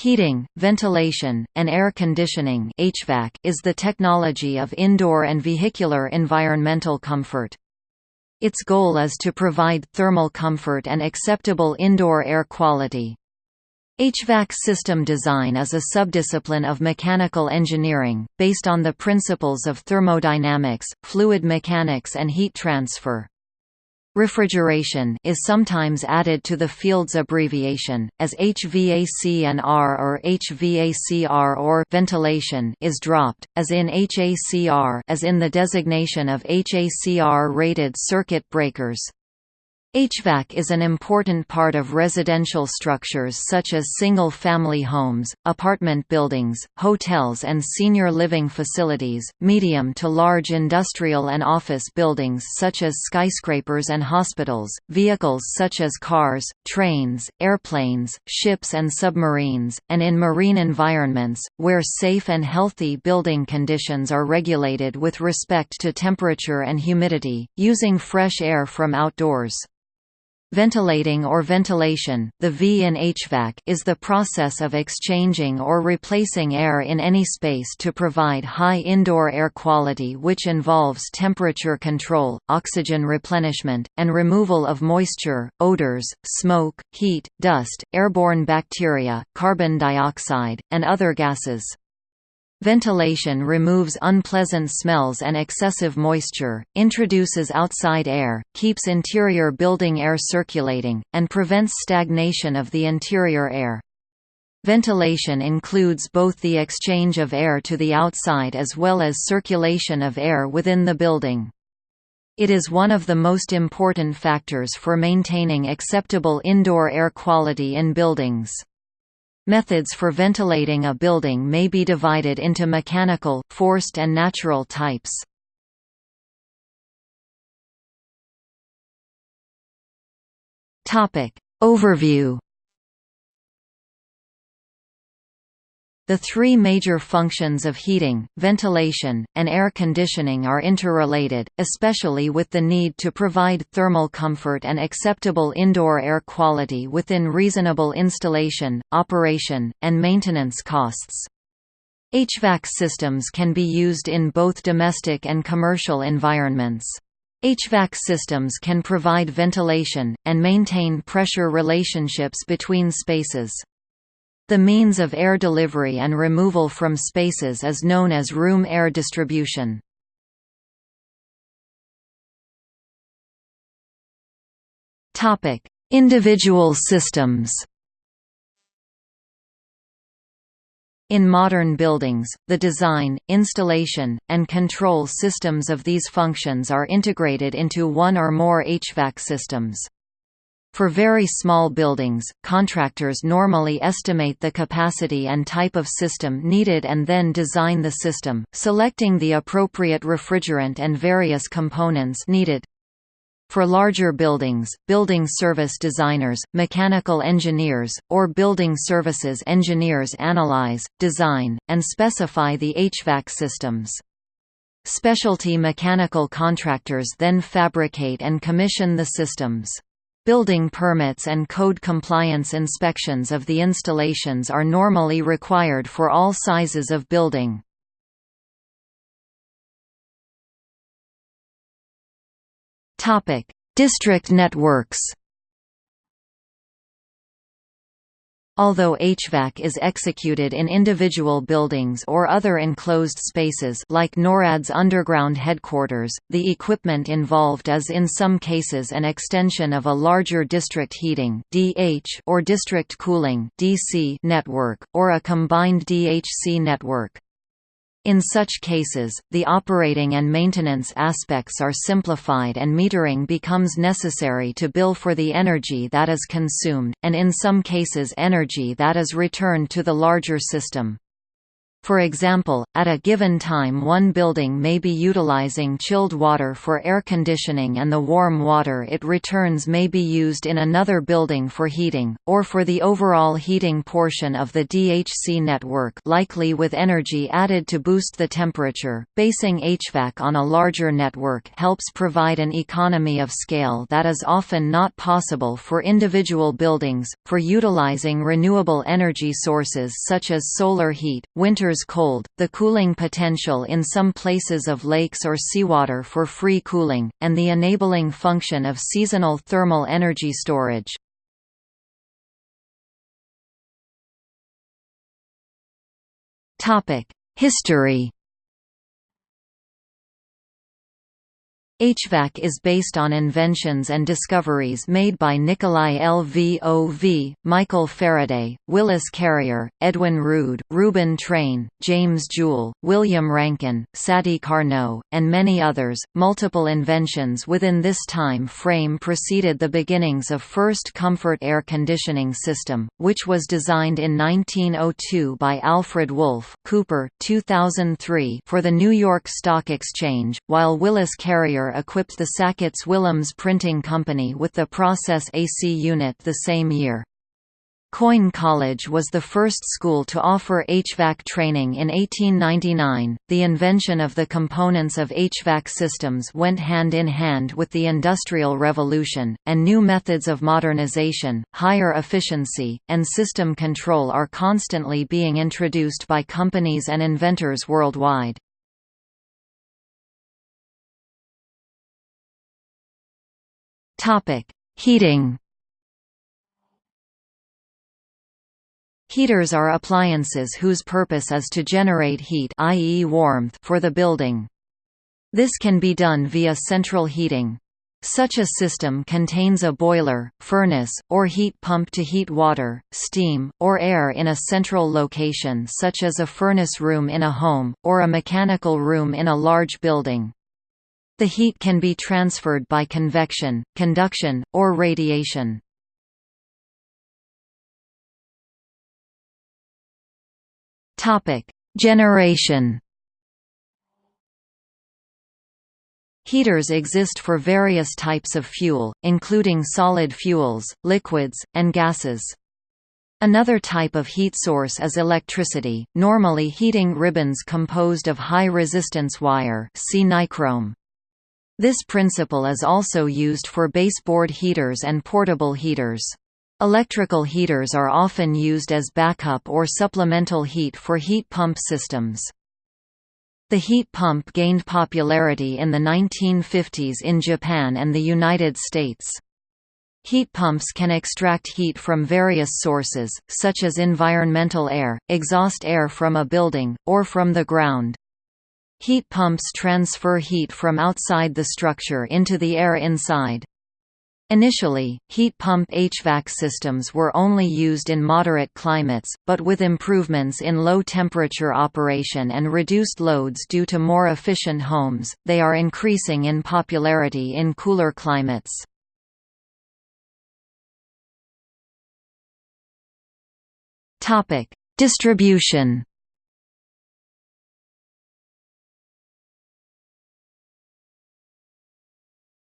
Heating, ventilation, and air conditioning HVAC is the technology of indoor and vehicular environmental comfort. Its goal is to provide thermal comfort and acceptable indoor air quality. HVAC system design is a subdiscipline of mechanical engineering, based on the principles of thermodynamics, fluid mechanics and heat transfer. Refrigeration is sometimes added to the field's abbreviation, as HVAC&R or HVACR or ventilation is dropped, as in HACR as in the designation of HACR-rated circuit breakers. HVAC is an important part of residential structures such as single-family homes, apartment buildings, hotels and senior living facilities, medium to large industrial and office buildings such as skyscrapers and hospitals, vehicles such as cars, trains, airplanes, ships and submarines, and in marine environments, where safe and healthy building conditions are regulated with respect to temperature and humidity, using fresh air from outdoors. Ventilating or ventilation, the V in HVAC is the process of exchanging or replacing air in any space to provide high indoor air quality which involves temperature control, oxygen replenishment, and removal of moisture, odors, smoke, heat, dust, airborne bacteria, carbon dioxide, and other gases. Ventilation removes unpleasant smells and excessive moisture, introduces outside air, keeps interior building air circulating, and prevents stagnation of the interior air. Ventilation includes both the exchange of air to the outside as well as circulation of air within the building. It is one of the most important factors for maintaining acceptable indoor air quality in buildings. Methods for ventilating a building may be divided into mechanical, forced and natural types. Overview The three major functions of heating, ventilation, and air conditioning are interrelated, especially with the need to provide thermal comfort and acceptable indoor air quality within reasonable installation, operation, and maintenance costs. HVAC systems can be used in both domestic and commercial environments. HVAC systems can provide ventilation, and maintain pressure relationships between spaces. The means of air delivery and removal from spaces is known as room air distribution. Individual systems In modern buildings, the design, installation, and control systems of these functions are integrated into one or more HVAC systems. For very small buildings, contractors normally estimate the capacity and type of system needed and then design the system, selecting the appropriate refrigerant and various components needed. For larger buildings, building service designers, mechanical engineers, or building services engineers analyze, design, and specify the HVAC systems. Specialty mechanical contractors then fabricate and commission the systems. Building permits and code compliance inspections of the installations are normally required for all sizes of building. District networks Although HVAC is executed in individual buildings or other enclosed spaces like NORAD's underground headquarters, the equipment involved is in some cases an extension of a larger district heating or district cooling network or a combined DHC network. In such cases, the operating and maintenance aspects are simplified and metering becomes necessary to bill for the energy that is consumed, and in some cases energy that is returned to the larger system. For example, at a given time one building may be utilizing chilled water for air conditioning and the warm water it returns may be used in another building for heating, or for the overall heating portion of the DHC network likely with energy added to boost the temperature. Basing HVAC on a larger network helps provide an economy of scale that is often not possible for individual buildings, for utilizing renewable energy sources such as solar heat, winter cold, the cooling potential in some places of lakes or seawater for free cooling, and the enabling function of seasonal thermal energy storage. History HVAC is based on inventions and discoveries made by Nikolai Lvov, Michael Faraday, Willis Carrier, Edwin Ruud, Reuben Trane, James Joule, William Rankine, Sadi Carnot, and many others. Multiple inventions within this time frame preceded the beginnings of first comfort air conditioning system, which was designed in 1902 by Alfred Wolff Cooper 2003 for the New York Stock Exchange, while Willis Carrier equipped the Sacketts-Willems Printing Company with the Process AC unit the same year. Coyne College was the first school to offer HVAC training in 1899. The invention of the components of HVAC systems went hand in hand with the Industrial Revolution, and new methods of modernization, higher efficiency, and system control are constantly being introduced by companies and inventors worldwide. Heating. Heaters are appliances whose purpose is to generate heat i.e. warmth for the building. This can be done via central heating. Such a system contains a boiler, furnace, or heat pump to heat water, steam, or air in a central location such as a furnace room in a home, or a mechanical room in a large building. The heat can be transferred by convection, conduction, or radiation. Generation Heaters exist for various types of fuel, including solid fuels, liquids, and gases. Another type of heat source is electricity, normally heating ribbons composed of high-resistance wire see nichrome. This principle is also used for baseboard heaters and portable heaters. Electrical heaters are often used as backup or supplemental heat for heat pump systems. The heat pump gained popularity in the 1950s in Japan and the United States. Heat pumps can extract heat from various sources, such as environmental air, exhaust air from a building, or from the ground. Heat pumps transfer heat from outside the structure into the air inside. Initially, heat pump HVAC systems were only used in moderate climates, but with improvements in low-temperature operation and reduced loads due to more efficient homes, they are increasing in popularity in cooler climates. Distribution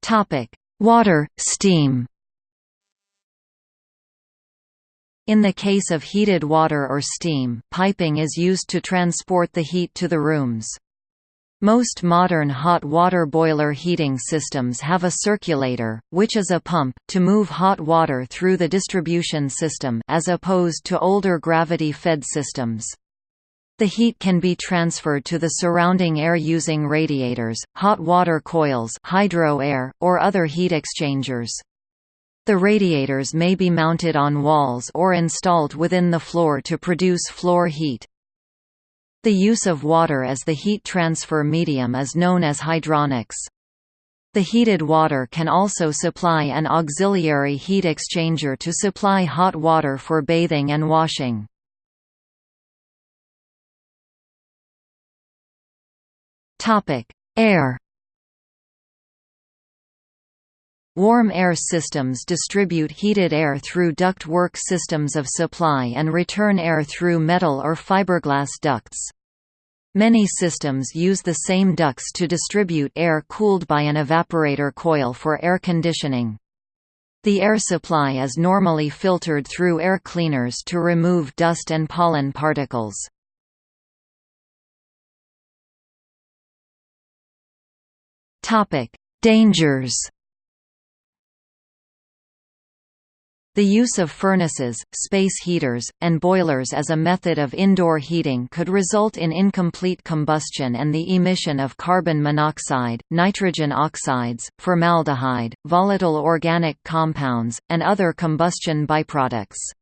Topic: Water, steam. In the case of heated water or steam, piping is used to transport the heat to the rooms. Most modern hot water boiler heating systems have a circulator, which is a pump, to move hot water through the distribution system as opposed to older gravity-fed systems. The heat can be transferred to the surrounding air using radiators, hot water coils hydro air, or other heat exchangers. The radiators may be mounted on walls or installed within the floor to produce floor heat. The use of water as the heat transfer medium is known as hydronics. The heated water can also supply an auxiliary heat exchanger to supply hot water for bathing and washing. Topic: Air. Warm air systems distribute heated air through duct work systems of supply and return air through metal or fiberglass ducts. Many systems use the same ducts to distribute air cooled by an evaporator coil for air conditioning. The air supply is normally filtered through air cleaners to remove dust and pollen particles. Dangers The use of furnaces, space heaters, and boilers as a method of indoor heating could result in incomplete combustion and the emission of carbon monoxide, nitrogen oxides, formaldehyde, volatile organic compounds, and other combustion byproducts.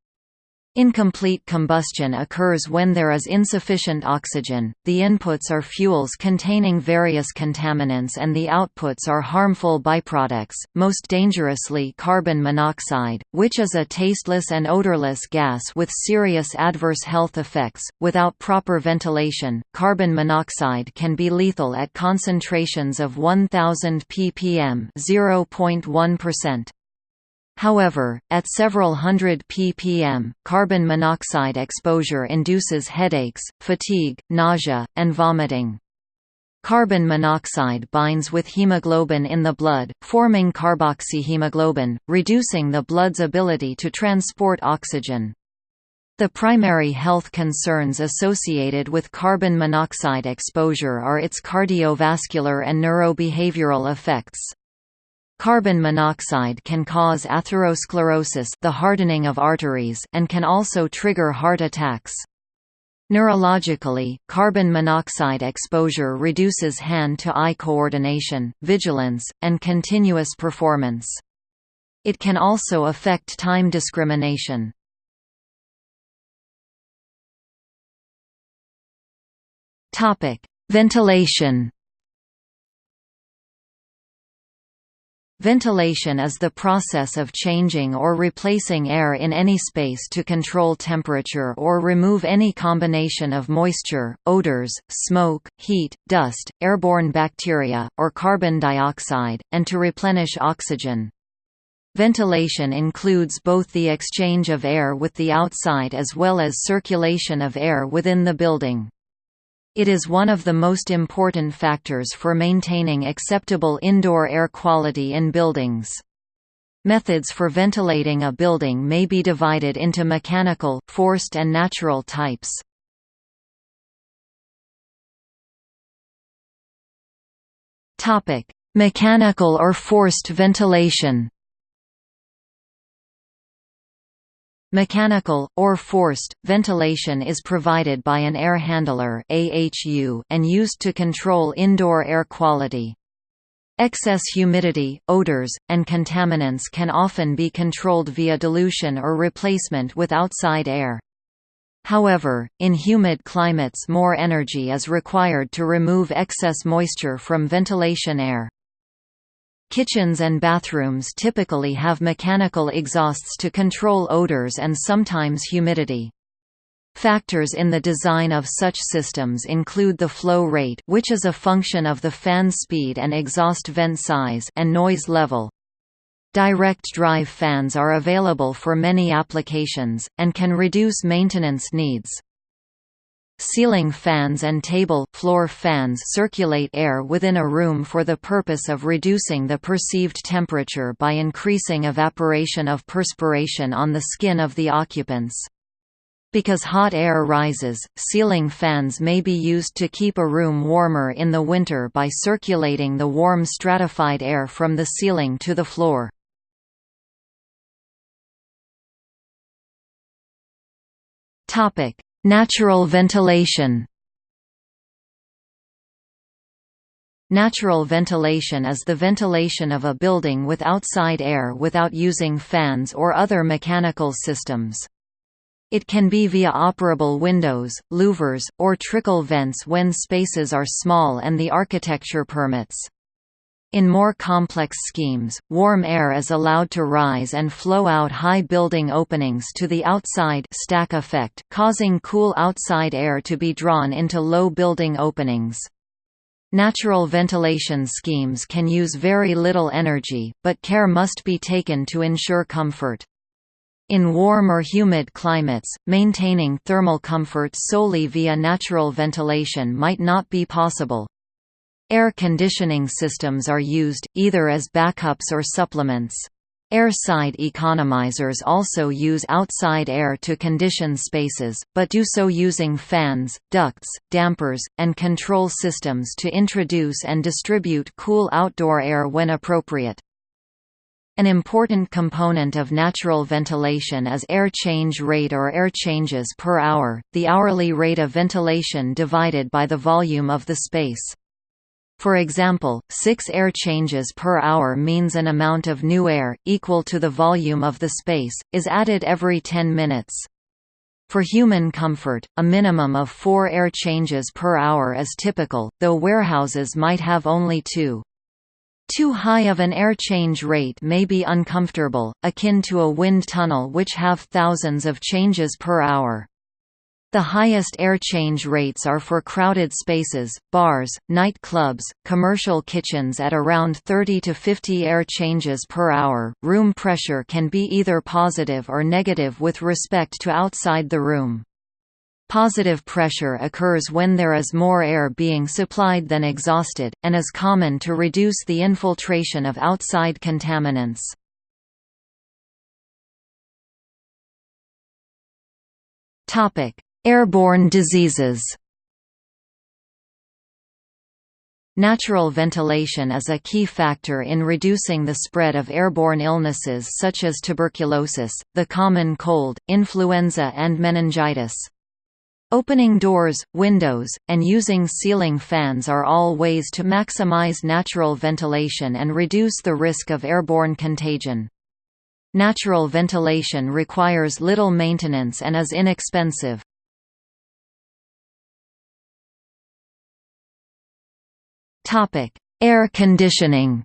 Incomplete combustion occurs when there is insufficient oxygen, the inputs are fuels containing various contaminants and the outputs are harmful byproducts, most dangerously carbon monoxide, which is a tasteless and odorless gas with serious adverse health effects. Without proper ventilation, carbon monoxide can be lethal at concentrations of 1000 ppm, 0.1%. However, at several hundred ppm, carbon monoxide exposure induces headaches, fatigue, nausea, and vomiting. Carbon monoxide binds with hemoglobin in the blood, forming carboxyhemoglobin, reducing the blood's ability to transport oxygen. The primary health concerns associated with carbon monoxide exposure are its cardiovascular and neurobehavioral effects. Carbon monoxide can cause atherosclerosis the hardening of arteries and can also trigger heart attacks. Neurologically, carbon monoxide exposure reduces hand-to-eye coordination, vigilance, and continuous performance. It can also affect time discrimination. Ventilation Ventilation is the process of changing or replacing air in any space to control temperature or remove any combination of moisture, odors, smoke, heat, dust, airborne bacteria, or carbon dioxide, and to replenish oxygen. Ventilation includes both the exchange of air with the outside as well as circulation of air within the building. It is one of the most important factors for maintaining acceptable indoor air quality in buildings. Methods for ventilating a building may be divided into mechanical, forced and natural types. Mechanical or forced ventilation Mechanical, or forced, ventilation is provided by an air handler and used to control indoor air quality. Excess humidity, odors, and contaminants can often be controlled via dilution or replacement with outside air. However, in humid climates more energy is required to remove excess moisture from ventilation air. Kitchens and bathrooms typically have mechanical exhausts to control odors and sometimes humidity. Factors in the design of such systems include the flow rate which is a function of the fan speed and exhaust vent size and noise level. Direct drive fans are available for many applications, and can reduce maintenance needs. Ceiling fans and table floor fans circulate air within a room for the purpose of reducing the perceived temperature by increasing evaporation of perspiration on the skin of the occupants. Because hot air rises, ceiling fans may be used to keep a room warmer in the winter by circulating the warm stratified air from the ceiling to the floor. Topic: Natural ventilation Natural ventilation is the ventilation of a building with outside air without using fans or other mechanical systems. It can be via operable windows, louvers, or trickle vents when spaces are small and the architecture permits. In more complex schemes, warm air is allowed to rise and flow out high building openings to the outside stack effect, causing cool outside air to be drawn into low building openings. Natural ventilation schemes can use very little energy, but care must be taken to ensure comfort. In warm or humid climates, maintaining thermal comfort solely via natural ventilation might not be possible. Air conditioning systems are used, either as backups or supplements. Air side economizers also use outside air to condition spaces, but do so using fans, ducts, dampers, and control systems to introduce and distribute cool outdoor air when appropriate. An important component of natural ventilation is air change rate or air changes per hour, the hourly rate of ventilation divided by the volume of the space. For example, 6 air changes per hour means an amount of new air, equal to the volume of the space, is added every 10 minutes. For human comfort, a minimum of 4 air changes per hour is typical, though warehouses might have only two. Too high of an air change rate may be uncomfortable, akin to a wind tunnel which have thousands of changes per hour. The highest air change rates are for crowded spaces, bars, night clubs, commercial kitchens at around 30 to 50 air changes per hour. Room pressure can be either positive or negative with respect to outside the room. Positive pressure occurs when there is more air being supplied than exhausted, and is common to reduce the infiltration of outside contaminants. Airborne diseases Natural ventilation is a key factor in reducing the spread of airborne illnesses such as tuberculosis, the common cold, influenza and meningitis. Opening doors, windows, and using ceiling fans are all ways to maximize natural ventilation and reduce the risk of airborne contagion. Natural ventilation requires little maintenance and is inexpensive. Air conditioning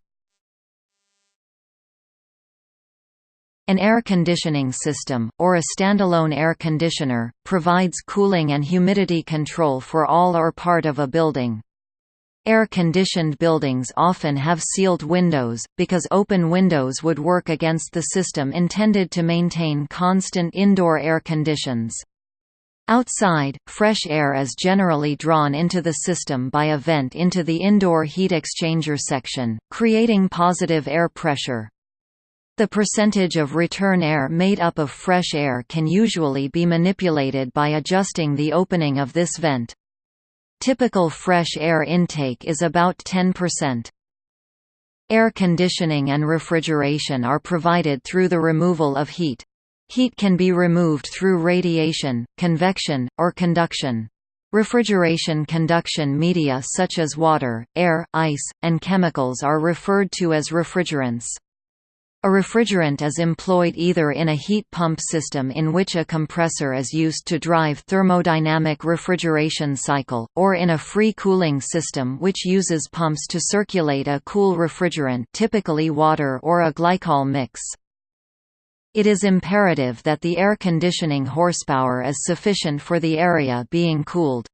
An air conditioning system, or a standalone air conditioner, provides cooling and humidity control for all or part of a building. Air-conditioned buildings often have sealed windows, because open windows would work against the system intended to maintain constant indoor air conditions. Outside, fresh air is generally drawn into the system by a vent into the indoor heat exchanger section, creating positive air pressure. The percentage of return air made up of fresh air can usually be manipulated by adjusting the opening of this vent. Typical fresh air intake is about 10%. Air conditioning and refrigeration are provided through the removal of heat. Heat can be removed through radiation, convection, or conduction. Refrigeration conduction media such as water, air, ice, and chemicals are referred to as refrigerants. A refrigerant is employed either in a heat pump system in which a compressor is used to drive thermodynamic refrigeration cycle, or in a free cooling system which uses pumps to circulate a cool refrigerant typically water or a glycol mix. It is imperative that the air conditioning horsepower is sufficient for the area being cooled.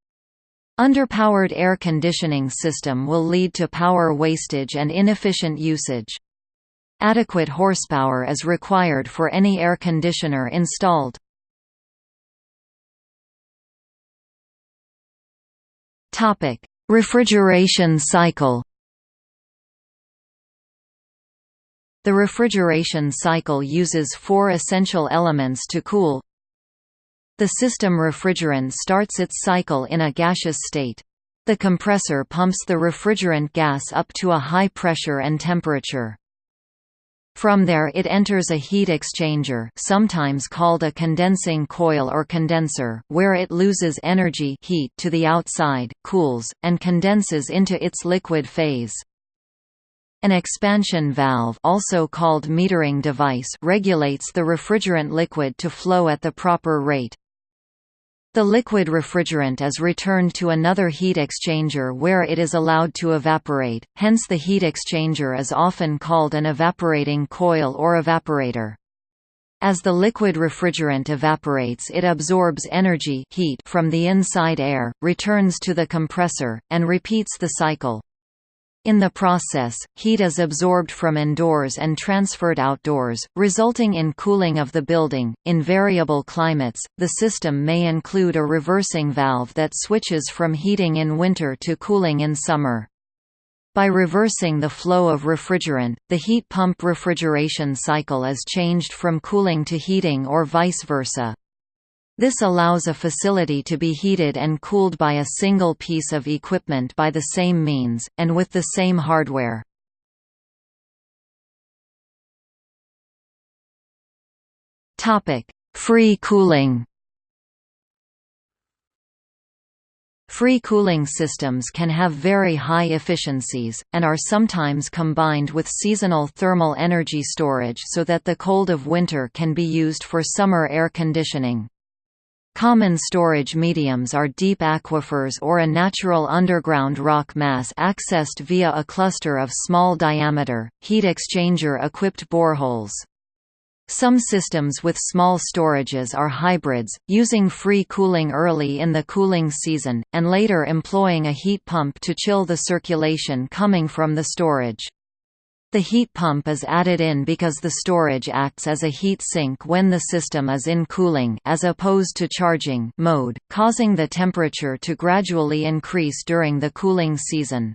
Underpowered air conditioning system will lead to power wastage and inefficient usage. Adequate horsepower is required for any air conditioner installed. Refrigeration cycle The refrigeration cycle uses four essential elements to cool. The system refrigerant starts its cycle in a gaseous state. The compressor pumps the refrigerant gas up to a high pressure and temperature. From there it enters a heat exchanger sometimes called a condensing coil or condenser, where it loses energy heat to the outside, cools, and condenses into its liquid phase. An expansion valve also called metering device regulates the refrigerant liquid to flow at the proper rate. The liquid refrigerant is returned to another heat exchanger where it is allowed to evaporate, hence the heat exchanger is often called an evaporating coil or evaporator. As the liquid refrigerant evaporates it absorbs energy heat from the inside air, returns to the compressor, and repeats the cycle. In the process, heat is absorbed from indoors and transferred outdoors, resulting in cooling of the building. In variable climates, the system may include a reversing valve that switches from heating in winter to cooling in summer. By reversing the flow of refrigerant, the heat pump refrigeration cycle is changed from cooling to heating or vice versa. This allows a facility to be heated and cooled by a single piece of equipment by the same means, and with the same hardware. Free cooling Free cooling systems can have very high efficiencies, and are sometimes combined with seasonal thermal energy storage so that the cold of winter can be used for summer air conditioning. Common storage mediums are deep aquifers or a natural underground rock mass accessed via a cluster of small diameter, heat exchanger-equipped boreholes. Some systems with small storages are hybrids, using free cooling early in the cooling season, and later employing a heat pump to chill the circulation coming from the storage. The heat pump is added in because the storage acts as a heat sink when the system is in cooling as opposed to charging mode, causing the temperature to gradually increase during the cooling season.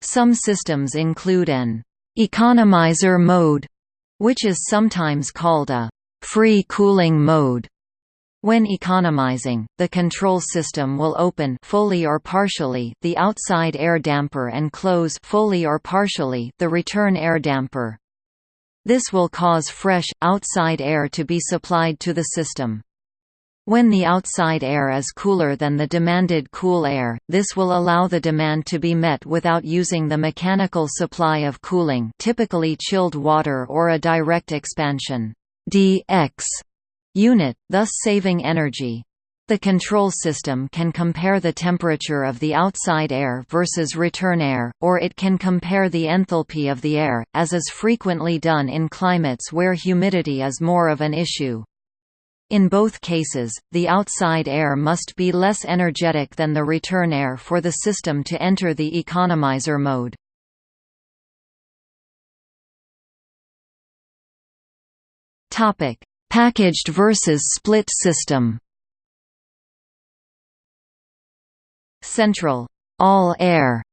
Some systems include an economizer mode, which is sometimes called a free cooling mode, when economizing, the control system will open fully or partially the outside air damper and close fully or partially the return air damper. This will cause fresh, outside air to be supplied to the system. When the outside air is cooler than the demanded cool air, this will allow the demand to be met without using the mechanical supply of cooling typically chilled water or a direct expansion DX unit, thus saving energy. The control system can compare the temperature of the outside air versus return air, or it can compare the enthalpy of the air, as is frequently done in climates where humidity is more of an issue. In both cases, the outside air must be less energetic than the return air for the system to enter the economizer mode. Packaged versus split system. Central. All-air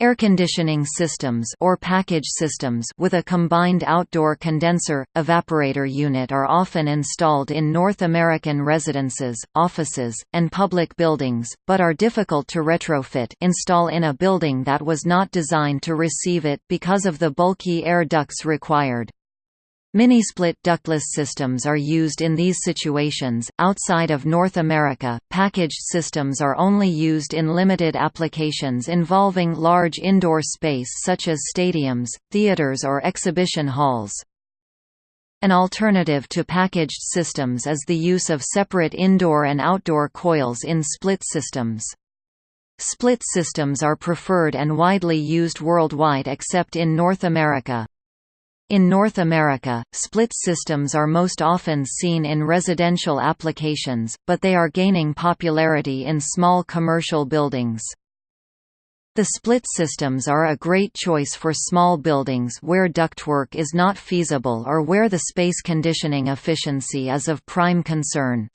air conditioning systems or package systems with a combined outdoor condenser evaporator unit are often installed in North American residences, offices, and public buildings, but are difficult to retrofit install in a building that was not designed to receive it because of the bulky air ducts required. Mini-split ductless systems are used in these situations. Outside of North America, packaged systems are only used in limited applications involving large indoor space such as stadiums, theaters or exhibition halls. An alternative to packaged systems is the use of separate indoor and outdoor coils in split systems. Split systems are preferred and widely used worldwide except in North America. In North America, split systems are most often seen in residential applications, but they are gaining popularity in small commercial buildings. The split systems are a great choice for small buildings where ductwork is not feasible or where the space conditioning efficiency is of prime concern.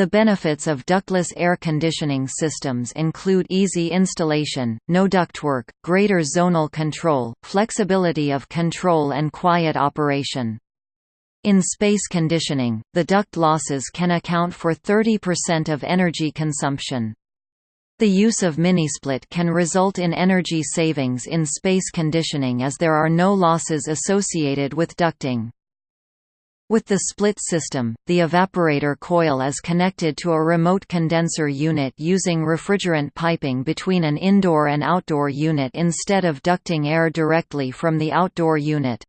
The benefits of ductless air conditioning systems include easy installation, no ductwork, greater zonal control, flexibility of control and quiet operation. In space conditioning, the duct losses can account for 30% of energy consumption. The use of minisplit can result in energy savings in space conditioning as there are no losses associated with ducting. With the split system, the evaporator coil is connected to a remote condenser unit using refrigerant piping between an indoor and outdoor unit instead of ducting air directly from the outdoor unit.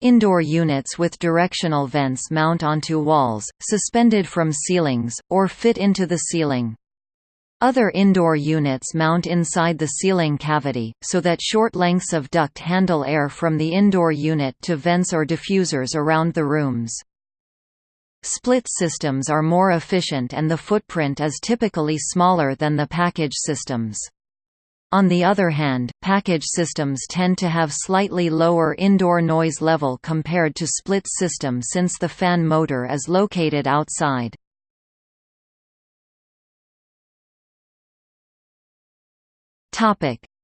Indoor units with directional vents mount onto walls, suspended from ceilings, or fit into the ceiling. Other indoor units mount inside the ceiling cavity, so that short lengths of duct handle air from the indoor unit to vents or diffusers around the rooms. Split systems are more efficient and the footprint is typically smaller than the package systems. On the other hand, package systems tend to have slightly lower indoor noise level compared to split system since the fan motor is located outside.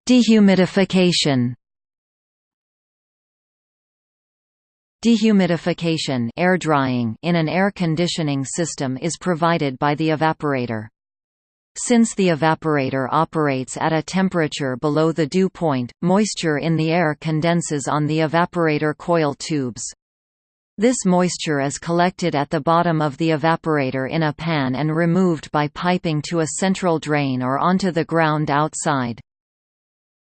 Dehumidification Dehumidification air drying in an air conditioning system is provided by the evaporator. Since the evaporator operates at a temperature below the dew point, moisture in the air condenses on the evaporator coil tubes. This moisture is collected at the bottom of the evaporator in a pan and removed by piping to a central drain or onto the ground outside.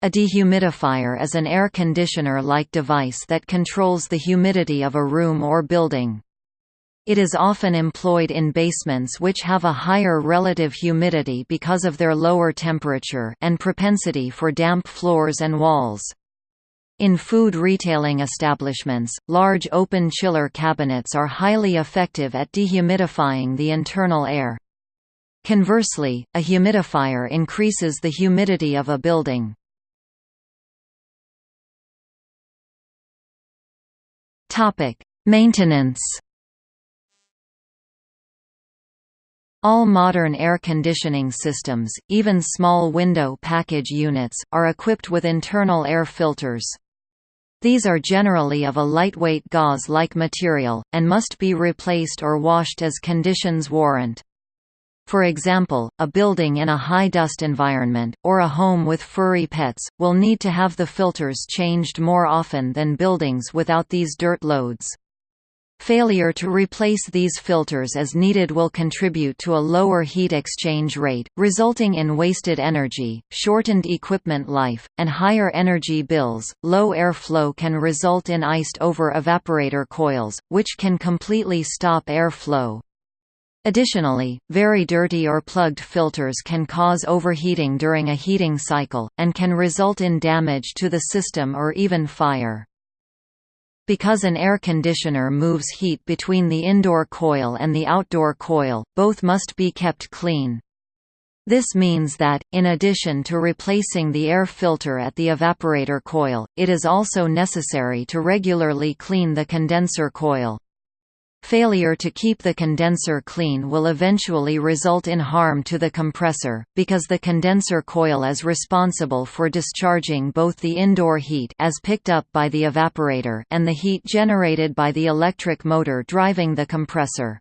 A dehumidifier is an air conditioner-like device that controls the humidity of a room or building. It is often employed in basements which have a higher relative humidity because of their lower temperature and propensity for damp floors and walls. In food retailing establishments, large open chiller cabinets are highly effective at dehumidifying the internal air. Conversely, a humidifier increases the humidity of a building. Maintenance All modern air conditioning systems, even small window package units, are equipped with internal air filters. These are generally of a lightweight gauze-like material, and must be replaced or washed as conditions warrant. For example, a building in a high-dust environment, or a home with furry pets, will need to have the filters changed more often than buildings without these dirt loads. Failure to replace these filters as needed will contribute to a lower heat exchange rate, resulting in wasted energy, shortened equipment life, and higher energy bills. Low airflow can result in iced over evaporator coils, which can completely stop airflow. Additionally, very dirty or plugged filters can cause overheating during a heating cycle, and can result in damage to the system or even fire. Because an air conditioner moves heat between the indoor coil and the outdoor coil, both must be kept clean. This means that, in addition to replacing the air filter at the evaporator coil, it is also necessary to regularly clean the condenser coil. Failure to keep the condenser clean will eventually result in harm to the compressor, because the condenser coil is responsible for discharging both the indoor heat as picked up by the evaporator and the heat generated by the electric motor driving the compressor.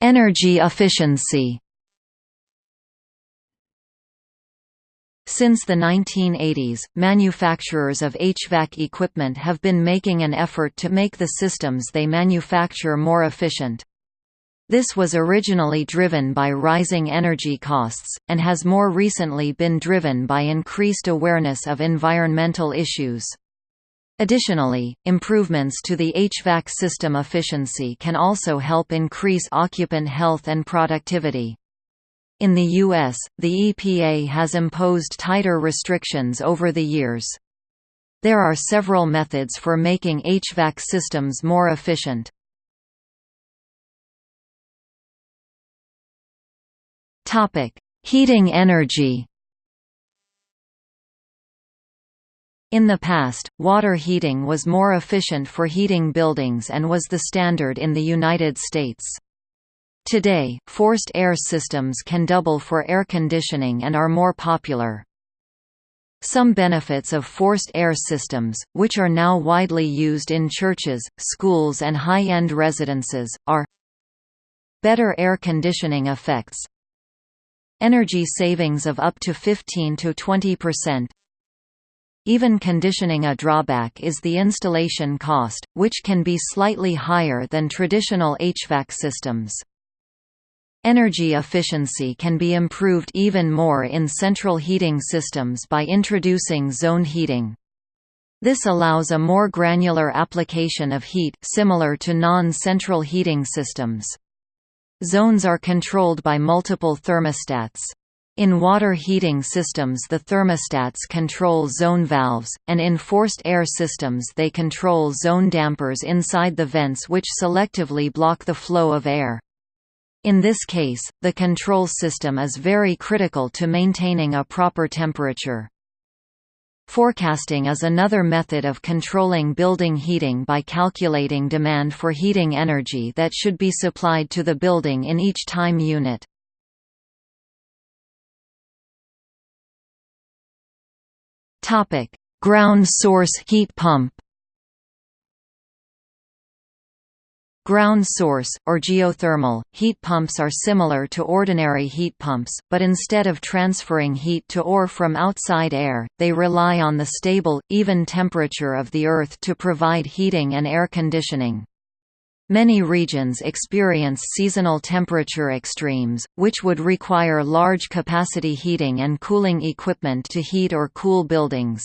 Energy efficiency Since the 1980s, manufacturers of HVAC equipment have been making an effort to make the systems they manufacture more efficient. This was originally driven by rising energy costs, and has more recently been driven by increased awareness of environmental issues. Additionally, improvements to the HVAC system efficiency can also help increase occupant health and productivity. In the U.S., the EPA has imposed tighter restrictions over the years. There are several methods for making HVAC systems more efficient. Heating energy In the past, water heating was more efficient for heating buildings and was the standard in the United States. Today, forced air systems can double for air conditioning and are more popular. Some benefits of forced air systems, which are now widely used in churches, schools and high-end residences, are Better air conditioning effects Energy savings of up to 15 to 20 percent even conditioning a drawback is the installation cost, which can be slightly higher than traditional HVAC systems. Energy efficiency can be improved even more in central heating systems by introducing zone heating. This allows a more granular application of heat similar to non-central heating systems. Zones are controlled by multiple thermostats. In water heating systems the thermostats control zone valves, and in forced air systems they control zone dampers inside the vents which selectively block the flow of air. In this case, the control system is very critical to maintaining a proper temperature. Forecasting is another method of controlling building heating by calculating demand for heating energy that should be supplied to the building in each time unit. Ground source heat pump Ground source, or geothermal, heat pumps are similar to ordinary heat pumps, but instead of transferring heat to or from outside air, they rely on the stable, even temperature of the Earth to provide heating and air conditioning. Many regions experience seasonal temperature extremes, which would require large capacity heating and cooling equipment to heat or cool buildings.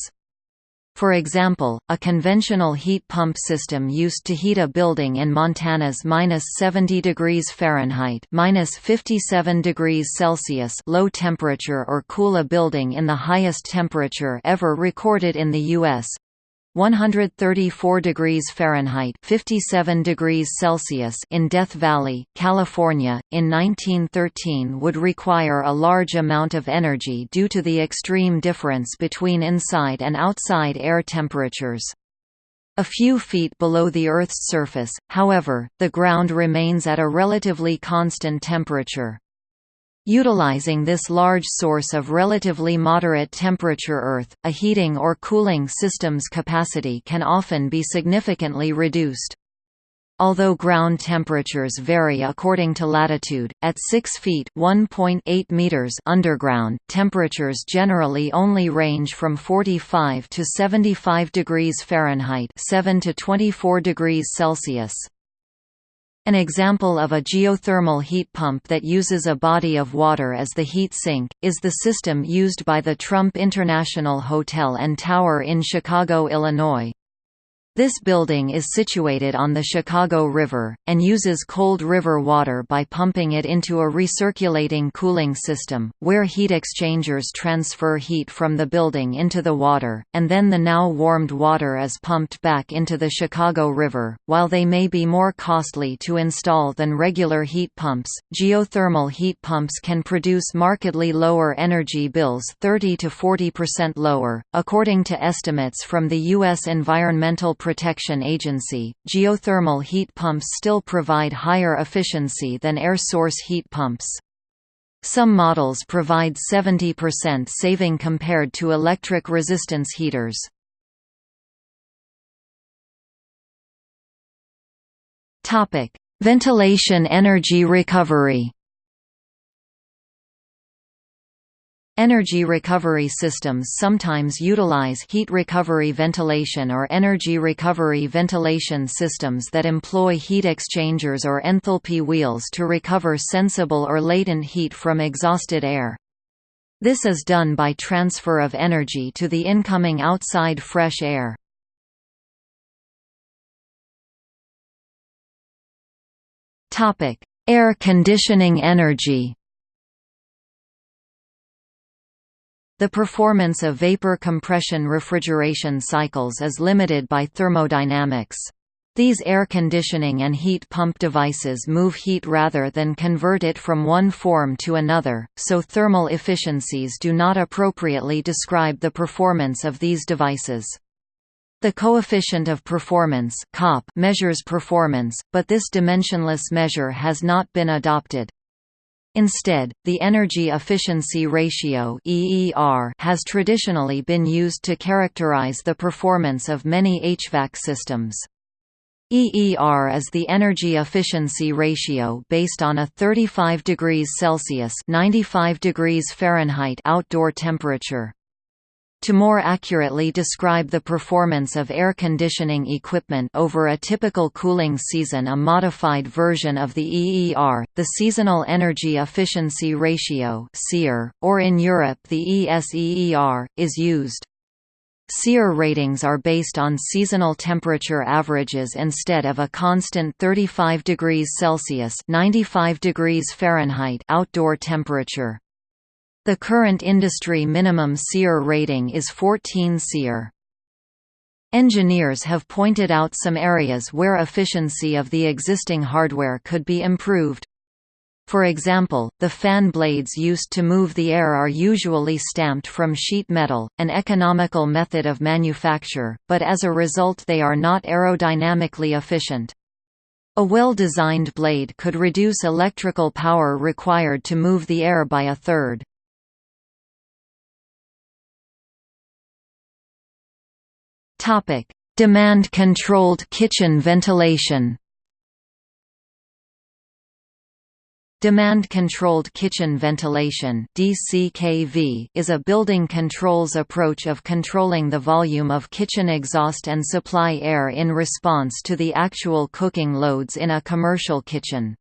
For example, a conventional heat pump system used to heat a building in Montana's minus 70 degrees Fahrenheit minus 57 degrees Celsius low temperature or cool a building in the highest temperature ever recorded in the U.S. 134 degrees Fahrenheit 57 degrees Celsius in Death Valley, California, in 1913 would require a large amount of energy due to the extreme difference between inside and outside air temperatures. A few feet below the Earth's surface, however, the ground remains at a relatively constant temperature. Utilizing this large source of relatively moderate temperature Earth, a heating or cooling system's capacity can often be significantly reduced. Although ground temperatures vary according to latitude, at 6 feet (1.8 meters) underground, temperatures generally only range from 45 to 75 degrees Fahrenheit (7 to 24 degrees Celsius). An example of a geothermal heat pump that uses a body of water as the heat sink, is the system used by the Trump International Hotel and Tower in Chicago, Illinois. This building is situated on the Chicago River, and uses cold river water by pumping it into a recirculating cooling system, where heat exchangers transfer heat from the building into the water, and then the now warmed water is pumped back into the Chicago River. While they may be more costly to install than regular heat pumps, geothermal heat pumps can produce markedly lower energy bills 30 to 40% lower, according to estimates from the U.S. Environmental Protection Agency, geothermal heat pumps still provide higher efficiency than air source heat pumps. Some models provide 70% saving compared to electric resistance heaters. Ventilation energy recovery Energy recovery systems sometimes utilize heat recovery ventilation or energy recovery ventilation systems that employ heat exchangers or enthalpy wheels to recover sensible or latent heat from exhausted air. This is done by transfer of energy to the incoming outside fresh air. Air conditioning energy The performance of vapor compression refrigeration cycles is limited by thermodynamics. These air conditioning and heat pump devices move heat rather than convert it from one form to another, so thermal efficiencies do not appropriately describe the performance of these devices. The coefficient of performance measures performance, but this dimensionless measure has not been adopted. Instead, the energy efficiency ratio (EER) has traditionally been used to characterize the performance of many HVAC systems. EER is the energy efficiency ratio based on a 35 degrees Celsius (95 degrees Fahrenheit) outdoor temperature. To more accurately describe the performance of air conditioning equipment over a typical cooling season a modified version of the EER, the Seasonal Energy Efficiency Ratio or in Europe the ESEER, is used. SEER ratings are based on seasonal temperature averages instead of a constant 35 degrees Celsius 95 degrees Fahrenheit outdoor temperature. The current industry minimum SEER rating is 14 SEER. Engineers have pointed out some areas where efficiency of the existing hardware could be improved. For example, the fan blades used to move the air are usually stamped from sheet metal, an economical method of manufacture, but as a result they are not aerodynamically efficient. A well-designed blade could reduce electrical power required to move the air by a third. Demand-controlled kitchen ventilation Demand-controlled kitchen ventilation (DCKV) is a building controls approach of controlling the volume of kitchen exhaust and supply air in response to the actual cooking loads in a commercial kitchen.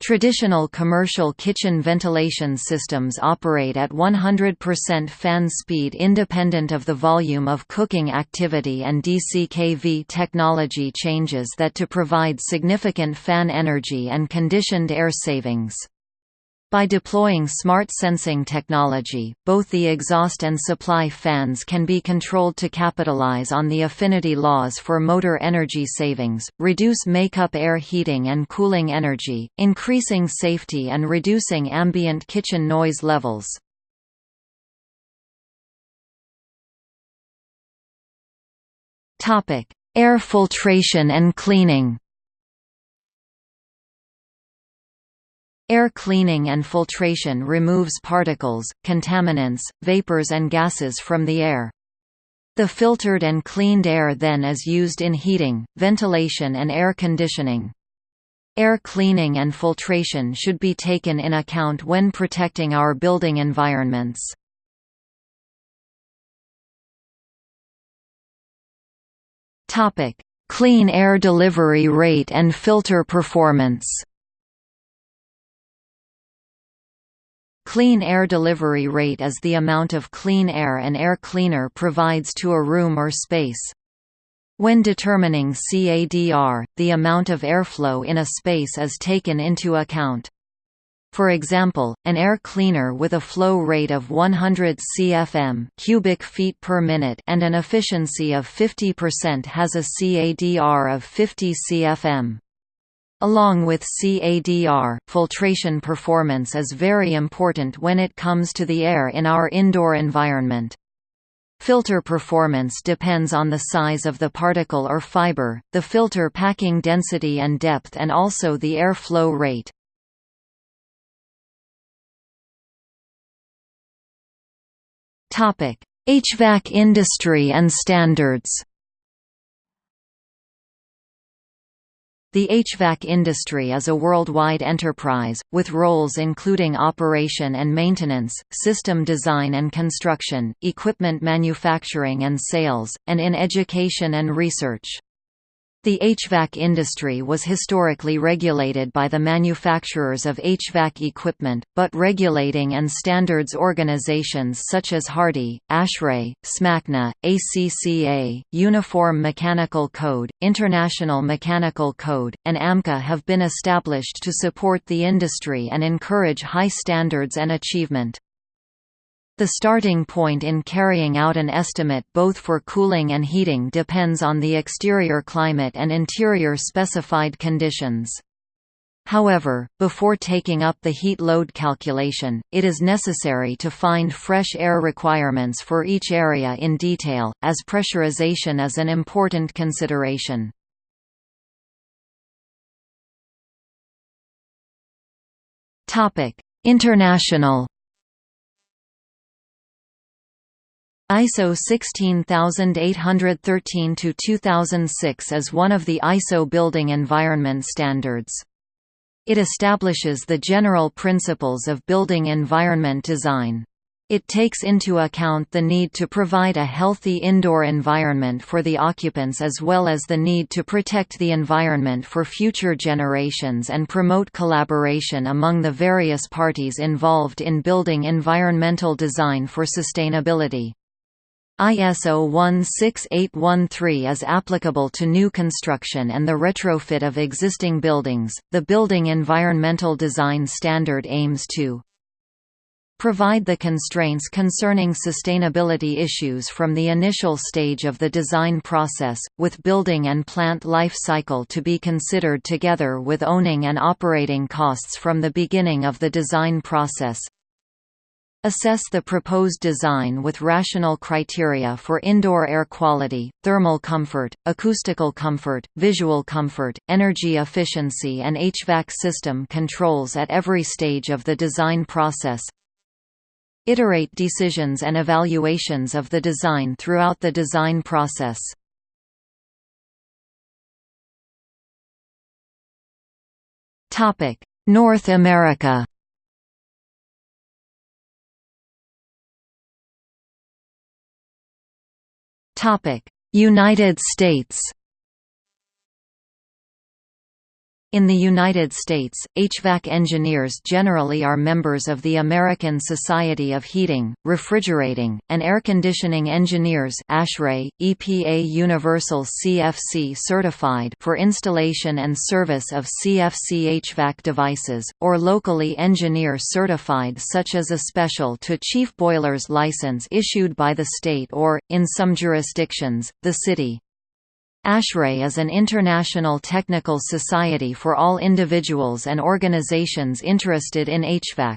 Traditional commercial kitchen ventilation systems operate at 100% fan speed independent of the volume of cooking activity and DCKV technology changes that to provide significant fan energy and conditioned air savings. By deploying smart sensing technology, both the exhaust and supply fans can be controlled to capitalize on the affinity laws for motor energy savings, reduce makeup air heating and cooling energy, increasing safety and reducing ambient kitchen noise levels. Air filtration and cleaning Air cleaning and filtration removes particles, contaminants, vapors and gases from the air. The filtered and cleaned air then is used in heating, ventilation and air conditioning. Air cleaning and filtration should be taken in account when protecting our building environments. Clean air delivery rate and filter performance Clean air delivery rate is the amount of clean air an air cleaner provides to a room or space. When determining CADR, the amount of airflow in a space is taken into account. For example, an air cleaner with a flow rate of 100 cfm cubic feet per minute and an efficiency of 50% has a CADR of 50 cfm. Along with CADR, filtration performance is very important when it comes to the air in our indoor environment. Filter performance depends on the size of the particle or fiber, the filter packing density and depth and also the air flow rate. HVAC industry and standards The HVAC industry is a worldwide enterprise, with roles including operation and maintenance, system design and construction, equipment manufacturing and sales, and in education and research. The HVAC industry was historically regulated by the manufacturers of HVAC equipment, but regulating and standards organizations such as HARDI, ASHRAE, SMACNA, ACCA, Uniform Mechanical Code, International Mechanical Code, and AMCA have been established to support the industry and encourage high standards and achievement. The starting point in carrying out an estimate both for cooling and heating depends on the exterior climate and interior specified conditions. However, before taking up the heat load calculation, it is necessary to find fresh air requirements for each area in detail, as pressurization is an important consideration. International ISO 16813-2006 is one of the ISO building environment standards. It establishes the general principles of building environment design. It takes into account the need to provide a healthy indoor environment for the occupants as well as the need to protect the environment for future generations and promote collaboration among the various parties involved in building environmental design for sustainability. ISO 16813 is applicable to new construction and the retrofit of existing buildings. The Building Environmental Design Standard aims to provide the constraints concerning sustainability issues from the initial stage of the design process, with building and plant life cycle to be considered together with owning and operating costs from the beginning of the design process, Assess the proposed design with rational criteria for indoor air quality, thermal comfort, acoustical comfort, visual comfort, energy efficiency and HVAC system controls at every stage of the design process. Iterate decisions and evaluations of the design throughout the design process. North America United States In the United States, HVAC engineers generally are members of the American Society of Heating, Refrigerating, and Air Conditioning Engineers ASHRAE, EPA Universal CFC certified for installation and service of CFC HVAC devices, or locally engineer certified such as a special to chief boilers license issued by the state or, in some jurisdictions, the city. ASHRAE is an international technical society for all individuals and organizations interested in HVAC.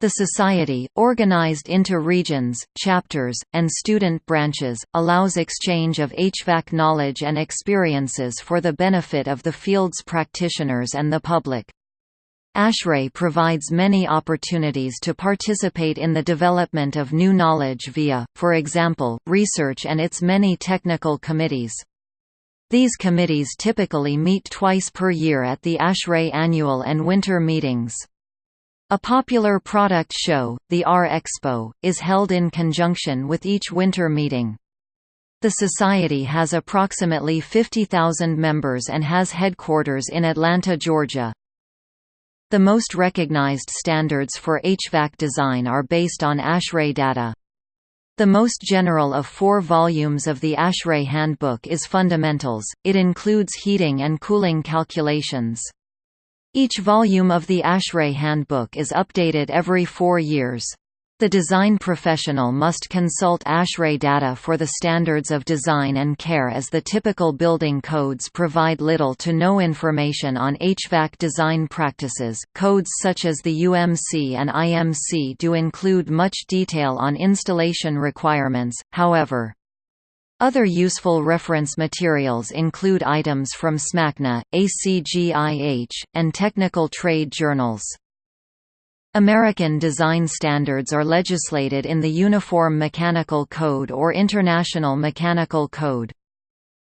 The society, organized into regions, chapters, and student branches, allows exchange of HVAC knowledge and experiences for the benefit of the field's practitioners and the public. ASHRAE provides many opportunities to participate in the development of new knowledge via, for example, research and its many technical committees. These committees typically meet twice per year at the ASHRAE annual and winter meetings. A popular product show, the R-Expo, is held in conjunction with each winter meeting. The Society has approximately 50,000 members and has headquarters in Atlanta, Georgia. The most recognized standards for HVAC design are based on ASHRAE data. The most general of four volumes of the ASHRAE Handbook is Fundamentals, it includes heating and cooling calculations. Each volume of the ASHRAE Handbook is updated every four years. The design professional must consult ASHRAE data for the standards of design and care as the typical building codes provide little to no information on HVAC design practices. Codes such as the UMC and IMC do include much detail on installation requirements, however. Other useful reference materials include items from SMACNA, ACGIH, and technical trade journals. American design standards are legislated in the Uniform Mechanical Code or International Mechanical Code.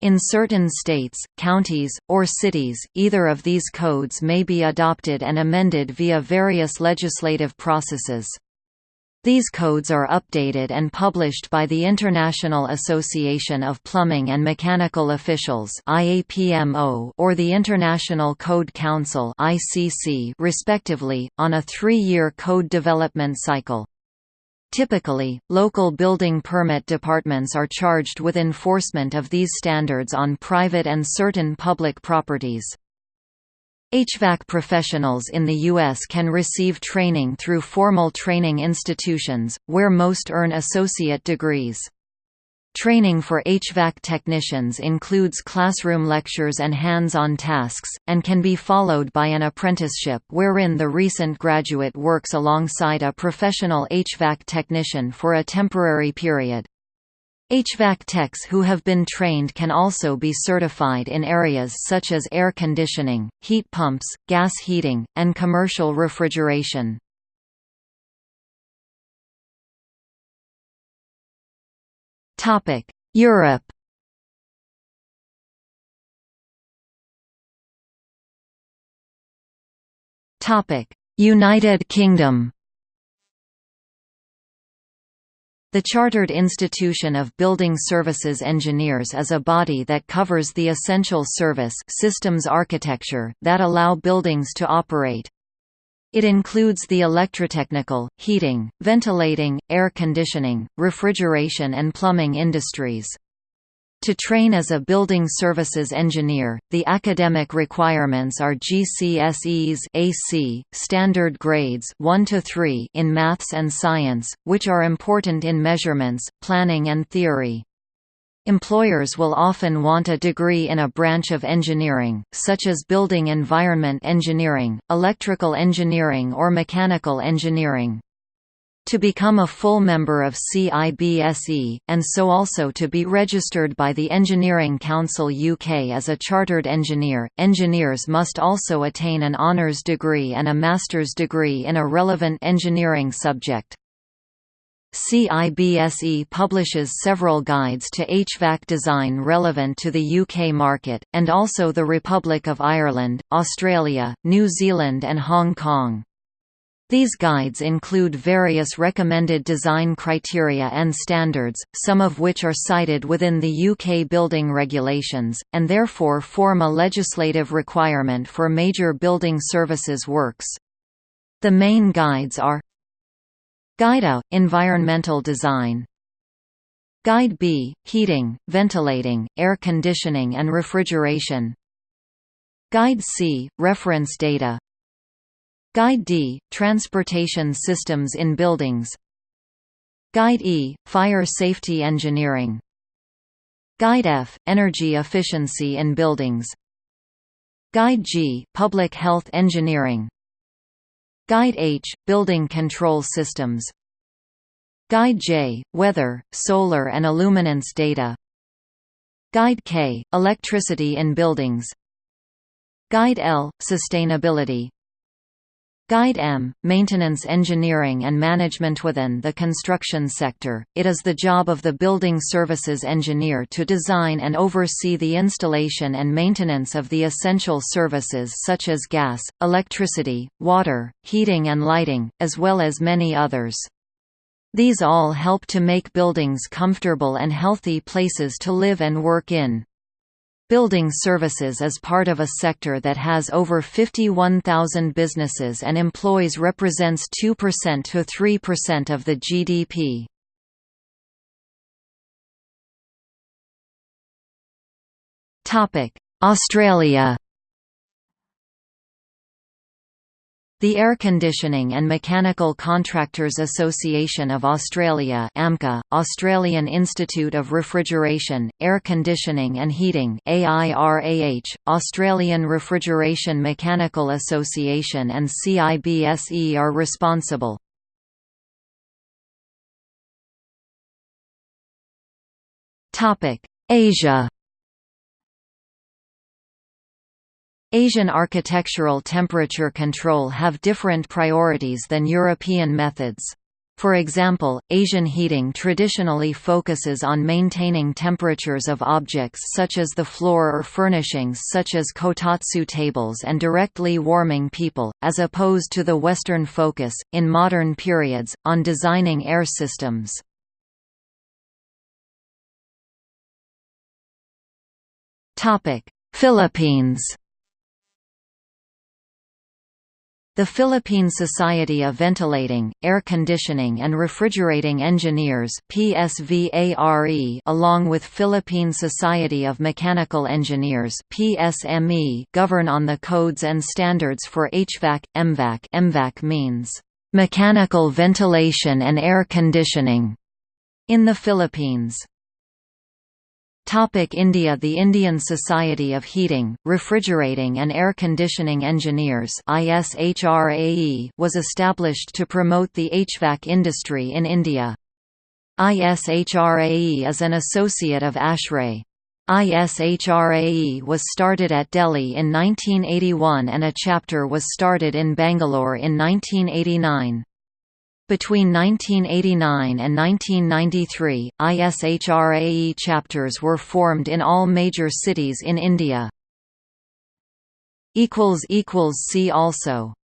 In certain states, counties, or cities, either of these codes may be adopted and amended via various legislative processes. These codes are updated and published by the International Association of Plumbing and Mechanical Officials or the International Code Council respectively, on a three-year code development cycle. Typically, local building permit departments are charged with enforcement of these standards on private and certain public properties. HVAC professionals in the U.S. can receive training through formal training institutions, where most earn associate degrees. Training for HVAC technicians includes classroom lectures and hands-on tasks, and can be followed by an apprenticeship wherein the recent graduate works alongside a professional HVAC technician for a temporary period. HVAC techs who have been trained can also be certified in areas such as air conditioning, heat pumps, gas heating, and commercial refrigeration. Europe United Kingdom The Chartered Institution of Building Services Engineers is a body that covers the essential service systems architecture, that allow buildings to operate. It includes the electrotechnical, heating, ventilating, air conditioning, refrigeration and plumbing industries. To train as a building services engineer, the academic requirements are GCSEs AC, standard grades 1 to 3 in maths and science, which are important in measurements, planning and theory. Employers will often want a degree in a branch of engineering, such as building environment engineering, electrical engineering or mechanical engineering to become a full member of CIBSE, and so also to be registered by the Engineering Council UK as a chartered engineer. Engineers must also attain an honours degree and a master's degree in a relevant engineering subject. CIBSE publishes several guides to HVAC design relevant to the UK market, and also the Republic of Ireland, Australia, New Zealand and Hong Kong. These guides include various recommended design criteria and standards, some of which are cited within the UK building regulations, and therefore form a legislative requirement for major building services works. The main guides are Guide A – Environmental Design. Guide B – Heating, Ventilating, Air Conditioning and Refrigeration. Guide C – Reference Data Guide D – Transportation Systems in Buildings. Guide E – Fire Safety Engineering. Guide F – Energy Efficiency in Buildings. Guide G – Public Health Engineering. Guide H – Building Control Systems. Guide J – Weather, Solar and Illuminance Data. Guide K – Electricity in Buildings. Guide L – Sustainability Guide M, Maintenance Engineering and Management Within the construction sector, it is the job of the building services engineer to design and oversee the installation and maintenance of the essential services such as gas, electricity, water, heating and lighting, as well as many others. These all help to make buildings comfortable and healthy places to live and work in. Building services is part of a sector that has over 51,000 businesses and employs represents 2% to 3% of the GDP. Australia The Air Conditioning and Mechanical Contractors Association of Australia AMCA, Australian Institute of Refrigeration, Air Conditioning and Heating AIRAH, Australian Refrigeration Mechanical Association and CIBSE are responsible. Asia Asian architectural temperature control have different priorities than European methods. For example, Asian heating traditionally focuses on maintaining temperatures of objects such as the floor or furnishings such as kotatsu tables and directly warming people, as opposed to the Western focus, in modern periods, on designing air systems. Philippines The Philippine Society of Ventilating, Air Conditioning and Refrigerating Engineers PSVARE along with Philippine Society of Mechanical Engineers PSME govern on the codes and standards for HVAC, MVAC MVAC means, "...mechanical ventilation and air conditioning", in the Philippines. Topic India The Indian Society of Heating, Refrigerating and Air Conditioning Engineers was established to promote the HVAC industry in India. ISHRAE is an associate of ASHRAE. ISHRAE was started at Delhi in 1981 and a chapter was started in Bangalore in 1989. Between 1989 and 1993, ISHRAE chapters were formed in all major cities in India. See also